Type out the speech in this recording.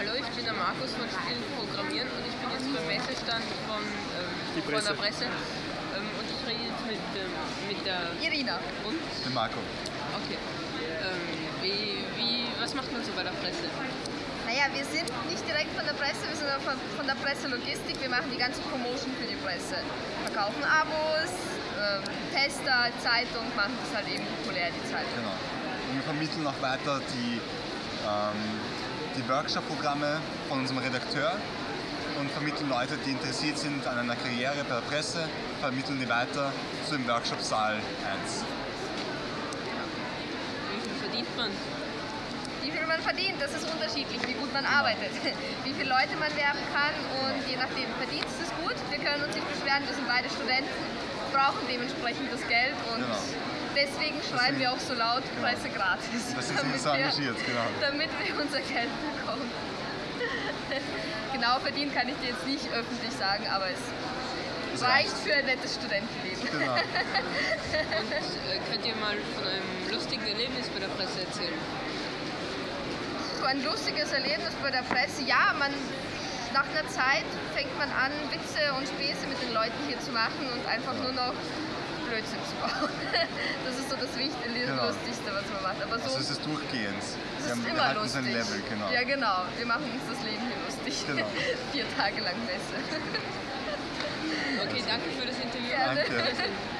Hallo, ich bin der Markus von Spielen Programmieren und ich bin jetzt beim Messestand von, ähm, von der Presse. Ähm, und ich rede jetzt mit, ähm, mit der Irina. und? Den Marco. Okay. Ähm, wie, wie, was macht man so bei der Presse? Naja, wir sind nicht direkt von der Presse, wir sind von, von der Presselogistik. Wir machen die ganze Promotion für die Presse. Verkaufen Abos, ähm, Tester, Zeitung, machen das halt eben populär, die Zeitung. Genau. Und wir vermitteln auch weiter die, ähm, die Workshop-Programme von unserem Redakteur und vermitteln Leute, die interessiert sind an einer Karriere bei der Presse, vermitteln die weiter zu dem Workshop-Saal 1. Wie viel verdient man? Wie viel man verdient, das ist unterschiedlich, wie gut man arbeitet, wie viele Leute man werben kann und je nachdem, Verdienst ist gut, wir können uns nicht beschweren, wir sind beide Studenten, brauchen dementsprechend das Geld und Genau. Deswegen schreiben wir auch so laut Presse gratis. Das sind damit wir- engagiert, genau. Damit wir unser Geld bekommen. genau verdient kann ich dir jetzt nicht öffentlich sagen, aber es Das reicht für ein nettes Studentenleben. Genau. Und äh, könnt ihr mal von einem lustigen Erlebnis bei der Presse erzählen? So ein lustiges Erlebnis bei der Presse. Ja, man nach einer Zeit fängt man an, Witze und Späße mit den Leuten hier zu machen und einfach nur noch Blödsinn zu bauen. Das ist so das Wichtigste, Genau. Lustigste, was man macht. Aber so Also es ist durchgehend. es wir, ist haben, wir immer halten lustig. ein Level, genau. Ja, genau. Wir machen uns das Leben hier lustig. Genau. Vier Tage lang Messe. Okay, danke für das Interview. Gerne. Danke.